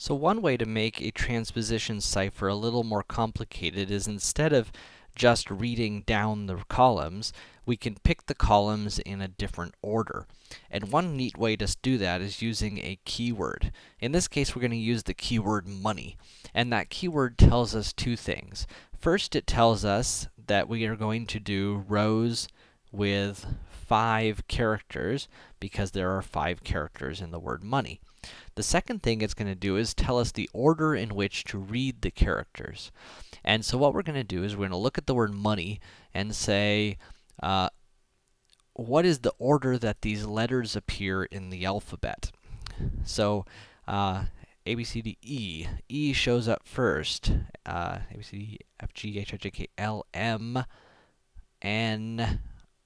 So one way to make a transposition cipher a little more complicated is instead of just reading down the columns, we can pick the columns in a different order. And one neat way to do that is using a keyword. In this case, we're going to use the keyword money. And that keyword tells us two things. First, it tells us that we are going to do rows with five characters, because there are five characters in the word money. The second thing it's going to do is tell us the order in which to read the characters. And so what we're going to do is we're going to look at the word money and say, uh, what is the order that these letters appear in the alphabet? So, uh, A, B, C, D, E. E shows up first. Uh, A, B, C, D, F, G, H, I, J, K, L, M, N,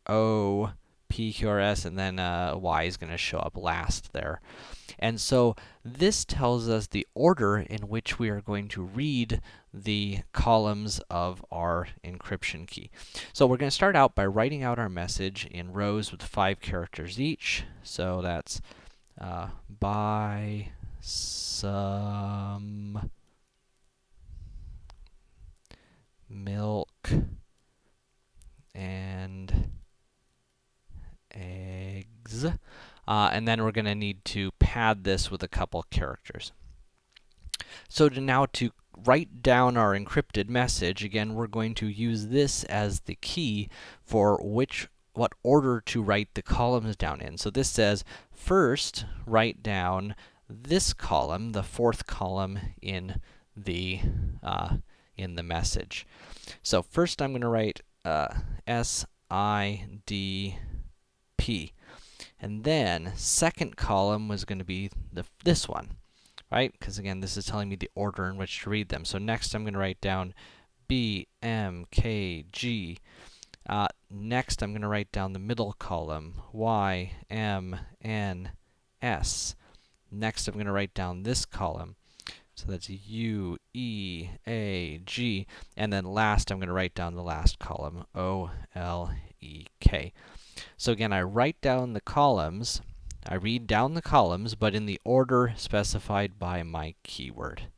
O, P, Q, R, S, and then uh, Y is going to show up last there. And so, this tells us the order in which we are going to read the columns of our encryption key. So we're going to start out buy writing out our message in rows with five characters each. So that's uh, by some milk and eggs. Uh, and then we're going to need to pad this with a couple characters. So to now to write down our encrypted message, again, we're going to use this as the key for which what order to write the columns down in. So this says, first, write down this column, the fourth column in the, uh, in the message. So first I'm going to write uh, S, I, D, P. And then, second column was going to be the, this one, right? Because again, this is telling me the order in which to read them. So next, I'm going to write down B, M, K, G. Uh, next, I'm going to write down the middle column, Y, M, N, S. Next, I'm going to write down this column. So that's U, E, A, G. And then last, I'm going to write down the last column, O, L, E, K. So again, I write down the columns, I read down the columns, but in the order specified by my keyword.